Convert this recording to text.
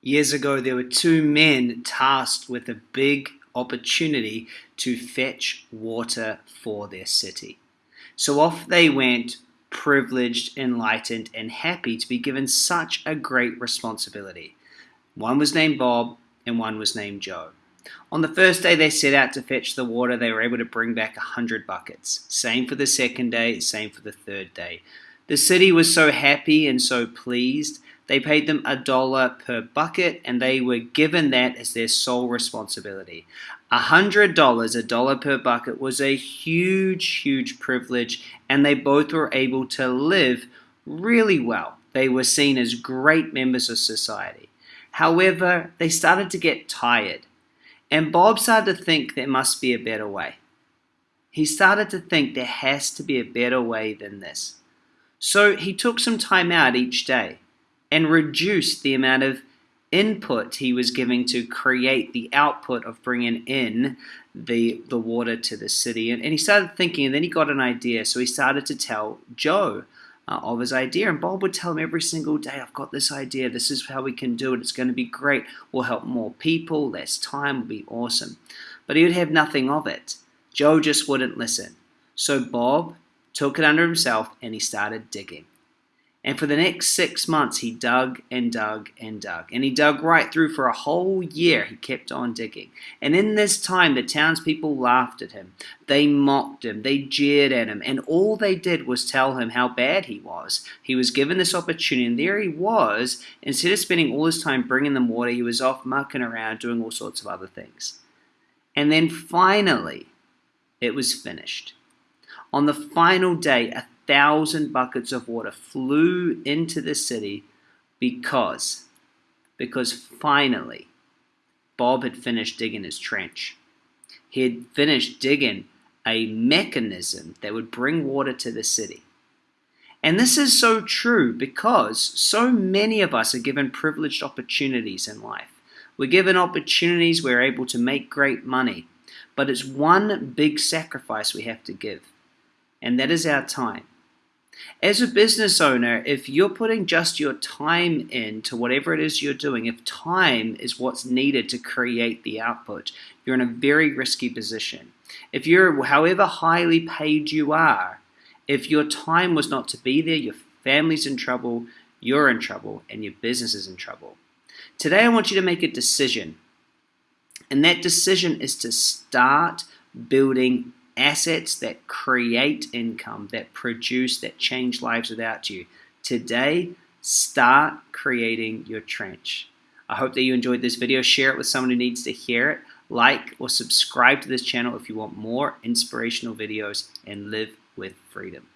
Years ago, there were two men tasked with a big opportunity to fetch water for their city. So off they went, privileged, enlightened, and happy to be given such a great responsibility. One was named Bob, and one was named Joe. On the first day they set out to fetch the water, they were able to bring back a hundred buckets. Same for the second day, same for the third day. The city was so happy and so pleased they paid them a dollar per bucket and they were given that as their sole responsibility. A hundred dollars, a dollar per bucket, was a huge, huge privilege, and they both were able to live really well. They were seen as great members of society. However, they started to get tired, and Bob started to think there must be a better way. He started to think there has to be a better way than this. So he took some time out each day and reduced the amount of input he was giving to create the output of bringing in the the water to the city. And, and he started thinking and then he got an idea. So he started to tell joe uh, of his idea. And bob would tell him every single day i've got this idea. This is how we can do it. It's going to be great. We'll help more people. Less time will be awesome. But he would have nothing of it. Joe just wouldn't listen. So bob took it under himself and he started digging and for the next six months, he dug and dug and dug. And he dug right through for a whole year. He kept on digging. And in this time, the townspeople laughed at him. They mocked him. They jeered at him. And all they did was tell him how bad he was. He was given this opportunity, and there he was. Instead of spending all his time bringing them water, he was off mucking around doing all sorts of other things. And then finally, it was finished. On the final day, a thousand buckets of water flew into the city because, because finally, Bob had finished digging his trench. He had finished digging a mechanism that would bring water to the city. And this is so true because so many of us are given privileged opportunities in life. We're given opportunities, we're able to make great money, but it's one big sacrifice we have to give, and that is our time. As a business owner, if you're putting just your time into whatever it is you're doing, if time is what's needed to create the output, you're in a very risky position. If you're, however highly paid you are, if your time was not to be there, your family's in trouble, you're in trouble, and your business is in trouble. Today, I want you to make a decision. And that decision is to start building assets that create income, that produce, that change lives without you. Today, start creating your trench. I hope that you enjoyed this video. Share it with someone who needs to hear it. Like or subscribe to this channel if you want more inspirational videos and live with freedom.